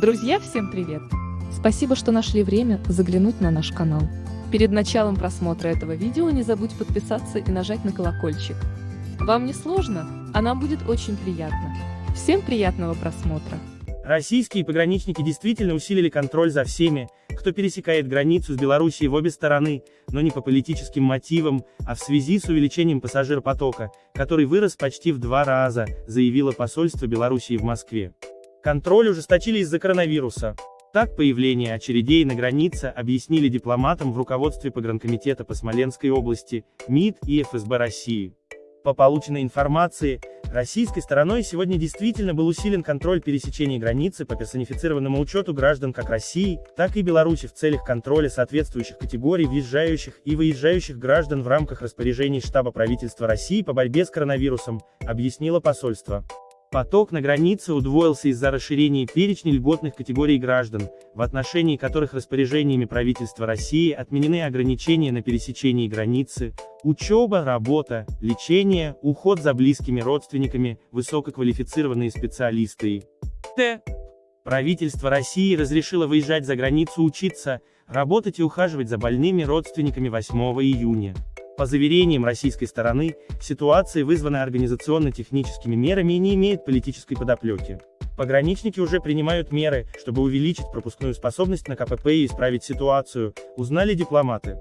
Друзья, всем привет! Спасибо, что нашли время заглянуть на наш канал. Перед началом просмотра этого видео не забудь подписаться и нажать на колокольчик. Вам не сложно, а нам будет очень приятно. Всем приятного просмотра! Российские пограничники действительно усилили контроль за всеми, кто пересекает границу с Белоруссией в обе стороны, но не по политическим мотивам, а в связи с увеличением пассажиропотока, который вырос почти в два раза, заявило посольство Белоруссии в Москве. Контроль ужесточили из-за коронавируса. Так появление очередей на границе объяснили дипломатам в руководстве погранкомитета по Смоленской области, МИД и ФСБ России. По полученной информации, российской стороной сегодня действительно был усилен контроль пересечения границы по персонифицированному учету граждан как России, так и Беларуси в целях контроля соответствующих категорий въезжающих и выезжающих граждан в рамках распоряжений штаба правительства России по борьбе с коронавирусом, объяснило посольство. Поток на границе удвоился из-за расширения перечня льготных категорий граждан, в отношении которых распоряжениями правительства России отменены ограничения на пересечении границы, учеба, работа, лечение, уход за близкими родственниками, высококвалифицированные специалисты и т. Правительство России разрешило выезжать за границу учиться, работать и ухаживать за больными родственниками 8 июня. По заверениям российской стороны, ситуация вызвана организационно-техническими мерами не имеет политической подоплеки. Пограничники уже принимают меры, чтобы увеличить пропускную способность на КПП и исправить ситуацию, узнали дипломаты.